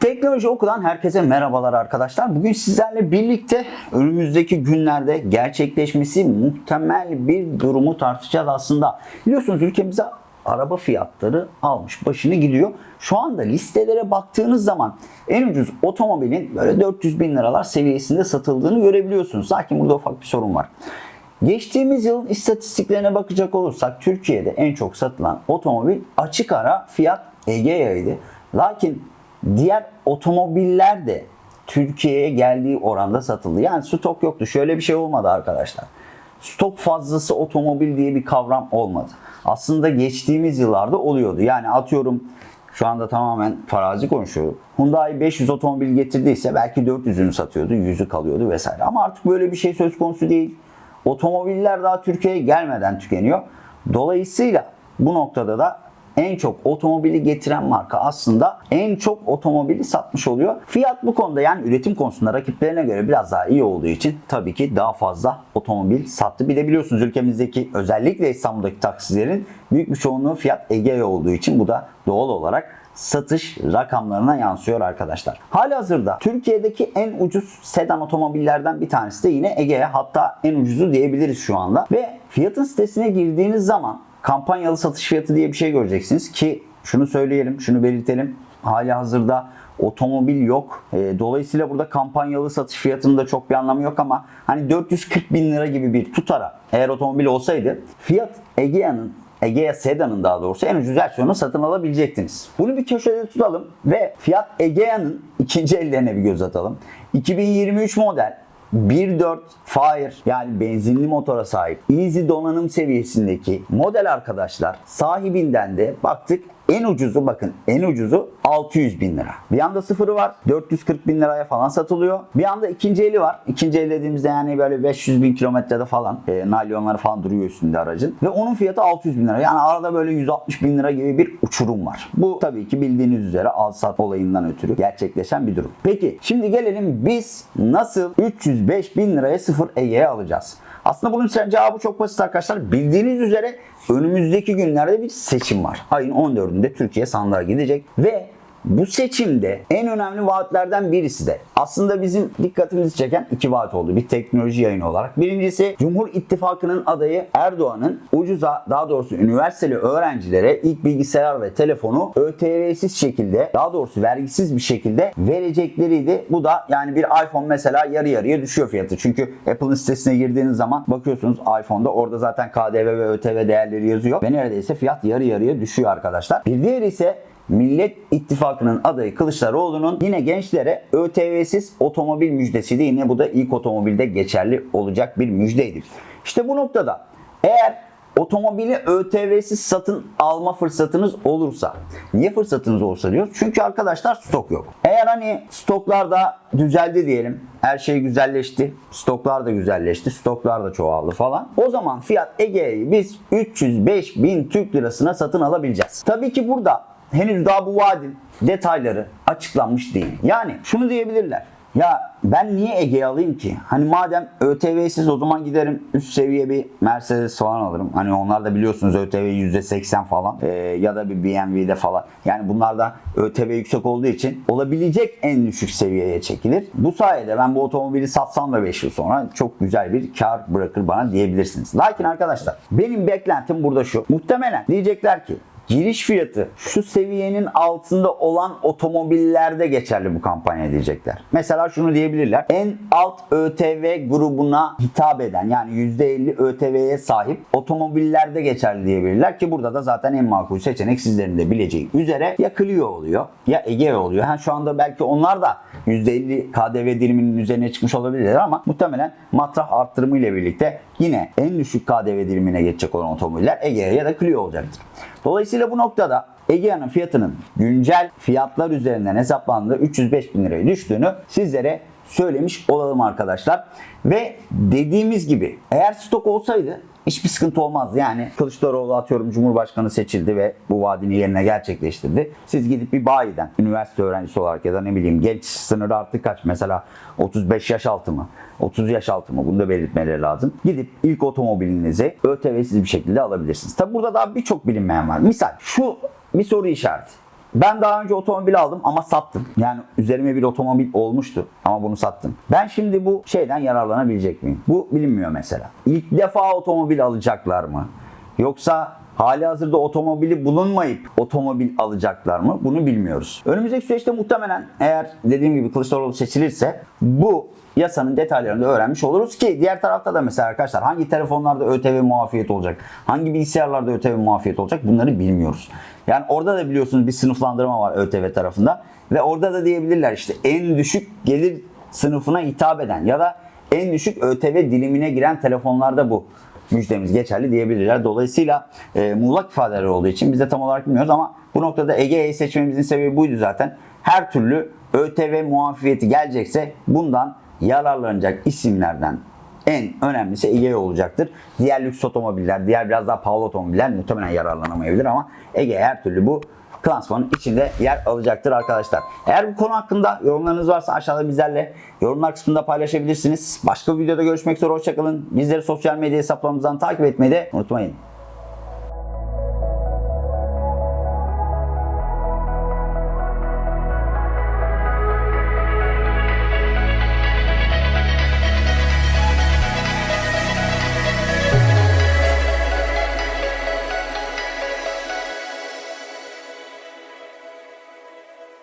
Teknoloji Oku'dan herkese merhabalar arkadaşlar. Bugün sizlerle birlikte önümüzdeki günlerde gerçekleşmesi muhtemel bir durumu tartışacağız aslında. Biliyorsunuz ülkemize araba fiyatları almış başını gidiyor. Şu anda listelere baktığınız zaman en ucuz otomobilin böyle 400 bin liralar seviyesinde satıldığını görebiliyorsunuz. Lakin burada ufak bir sorun var. Geçtiğimiz yılın istatistiklerine bakacak olursak Türkiye'de en çok satılan otomobil açık ara Fiat Egea'ydı. Lakin diğer otomobiller de Türkiye'ye geldiği oranda satıldı. Yani stok yoktu. Şöyle bir şey olmadı arkadaşlar. Stok fazlası otomobil diye bir kavram olmadı. Aslında geçtiğimiz yıllarda oluyordu. Yani atıyorum şu anda tamamen farazi konuşuyorum. Hyundai 500 otomobil getirdiyse belki 400'ünü satıyordu, 100'ü kalıyordu vesaire. Ama artık böyle bir şey söz konusu değil. Otomobiller daha Türkiye'ye gelmeden tükeniyor. Dolayısıyla bu noktada da en çok otomobili getiren marka aslında en çok otomobili satmış oluyor. Fiyat bu konuda yani üretim konusunda rakiplerine göre biraz daha iyi olduğu için tabii ki daha fazla otomobil sattı. Bir de biliyorsunuz ülkemizdeki özellikle İstanbul'daki taksilerin büyük bir çoğunluğu Fiat Egea olduğu için bu da doğal olarak satış rakamlarına yansıyor arkadaşlar. Halihazırda Türkiye'deki en ucuz sedan otomobillerden bir tanesi de yine Egea. Hatta en ucuzu diyebiliriz şu anda. Ve fiyatın sitesine girdiğiniz zaman kampanyalı satış fiyatı diye bir şey göreceksiniz ki şunu söyleyelim, şunu belirtelim. Hali hazırda otomobil yok. E, dolayısıyla burada kampanyalı satış fiyatının da çok bir anlamı yok ama hani 440 bin lira gibi bir tutara eğer otomobil olsaydı fiyat Egea'nın Egea Sedan'ın daha doğrusu en ucuz versiyonunu satın alabilecektiniz. Bunu bir köşede tutalım ve fiyat Egea'nın ikinci ellerine bir göz atalım. 2023 model 1.4 Fire yani benzinli motora sahip Easy donanım seviyesindeki model arkadaşlar sahibinden de baktık en ucuzu bakın en ucuzu 600 bin lira. Bir anda sıfırı var 440 bin liraya falan satılıyor. Bir anda ikinci eli var. İkinci el dediğimizde yani böyle 500 bin kilometrede falan e, nalyonları falan duruyor üstünde aracın. Ve onun fiyatı 600 bin lira. Yani arada böyle 160 bin lira gibi bir uçurum var. Bu tabii ki bildiğiniz üzere al sat olayından ötürü gerçekleşen bir durum. Peki şimdi gelelim biz nasıl 305 bin liraya sıfır Ege'ye alacağız? Aslında bunun cevabı çok basit arkadaşlar. Bildiğiniz üzere önümüzdeki günlerde bir seçim var. Ayın 14'ünde Türkiye sandığa gidecek ve bu seçimde en önemli vaatlerden birisi de aslında bizim dikkatimizi çeken iki vaat oldu. Bir teknoloji yayını olarak. Birincisi Cumhur İttifakı'nın adayı Erdoğan'ın ucuza daha doğrusu üniversiteli öğrencilere ilk bilgisayar ve telefonu ÖTV'siz şekilde daha doğrusu vergisiz bir şekilde verecekleriydi. Bu da yani bir iPhone mesela yarı yarıya düşüyor fiyatı. Çünkü Apple'ın sitesine girdiğiniz zaman bakıyorsunuz iPhone'da orada zaten KDV ve ÖTV değerleri yazıyor. Ve neredeyse fiyat yarı yarıya düşüyor arkadaşlar. Bir diğeri ise Millet İttifakı'nın adayı Kılıçdaroğlu'nun yine gençlere ÖTV'siz otomobil müjdesiydi. Yine bu da ilk otomobilde geçerli olacak bir müjdeydi. İşte bu noktada eğer otomobili ÖTV'siz satın alma fırsatınız olursa. Niye fırsatınız olursa diyoruz? Çünkü arkadaşlar stok yok. Eğer hani stoklarda düzeldi diyelim. Her şey güzelleşti. Stoklar da güzelleşti. Stoklar da çoğaldı falan. O zaman fiyat Ege'yi biz 305 bin Türk lirasına satın alabileceğiz. Tabii ki burada henüz daha bu vaadin detayları açıklanmış değil. Yani şunu diyebilirler. Ya ben niye Ege alayım ki? Hani madem ÖTV'siz o zaman giderim üst seviye bir Mercedes falan alırım. Hani onlar da biliyorsunuz ÖTV %80 falan ee, ya da bir BMW'de falan. Yani bunlar da ÖTV yüksek olduğu için olabilecek en düşük seviyeye çekilir. Bu sayede ben bu otomobili satsam da 5 yıl sonra çok güzel bir kar bırakır bana diyebilirsiniz. Lakin arkadaşlar benim beklentim burada şu. Muhtemelen diyecekler ki giriş fiyatı şu seviyenin altında olan otomobillerde geçerli bu kampanya diyecekler. Mesela şunu diyebilirler. En alt ÖTV grubuna hitap eden yani %50 ÖTV'ye sahip otomobillerde geçerli diyebilirler ki burada da zaten en makul seçenek sizlerin de bileceği üzere ya Clio oluyor ya Ege oluyor. Ha şu anda belki onlar da %50 KDV diliminin üzerine çıkmış olabilirler ama muhtemelen matrah arttırımı ile birlikte yine en düşük KDV dilimine geçecek olan otomobiller Ege ya da Clio olacaktır. Dolayısıyla bu noktada Egea'nın fiyatının güncel fiyatlar üzerinden hesaplandığı 305 bin liraya düştüğünü sizlere söylemiş olalım arkadaşlar. Ve dediğimiz gibi eğer stok olsaydı hiçbir sıkıntı olmazdı. Yani Kılıçdaroğlu atıyorum Cumhurbaşkanı seçildi ve bu vaadini yerine gerçekleştirdi. Siz gidip bir bayiden üniversite öğrencisi olarak ya da ne bileyim genç sınırı artık kaç mesela 35 yaş altı mı? 30 yaş altı mı? Bunu da belirtmeleri lazım. Gidip ilk otomobilinizi ÖTV'siz bir şekilde alabilirsiniz. Tabi burada daha birçok bilinmeyen var. Misal şu bir soru işareti. Ben daha önce otomobil aldım ama sattım. Yani üzerime bir otomobil olmuştu ama bunu sattım. Ben şimdi bu şeyden yararlanabilecek miyim? Bu bilinmiyor mesela. İlk defa otomobil alacaklar mı? Yoksa hali hazırda otomobili bulunmayıp otomobil alacaklar mı? Bunu bilmiyoruz. Önümüzdeki süreçte muhtemelen eğer dediğim gibi Kılıçdaroğlu seçilirse bu yasanın detaylarını da öğrenmiş oluruz ki diğer tarafta da mesela arkadaşlar hangi telefonlarda ÖTV muafiyet olacak, hangi bilgisayarlarda ÖTV muafiyet olacak bunları bilmiyoruz. Yani orada da biliyorsunuz bir sınıflandırma var ÖTV tarafında ve orada da diyebilirler işte en düşük gelir sınıfına hitap eden ya da en düşük ÖTV dilimine giren telefonlarda bu müjdemiz geçerli diyebilirler. Dolayısıyla e, muğlak ifadeler olduğu için biz de tam olarak bilmiyoruz ama bu noktada Ege'yi seçmemizin sebebi buydu zaten. Her türlü ÖTV muafiyeti gelecekse bundan yararlanacak isimlerden en önemlisi Ege olacaktır. Diğer lüks otomobiller, diğer biraz daha pahalı otomobiller muhtemelen yararlanamayabilir ama Ege her türlü bu klasmanın içinde yer alacaktır arkadaşlar. Eğer bu konu hakkında yorumlarınız varsa aşağıda bizlerle yorumlar kısmında paylaşabilirsiniz. Başka bir videoda görüşmek üzere hoşçakalın. Bizleri sosyal medya hesaplarımızdan takip etmeyi de unutmayın.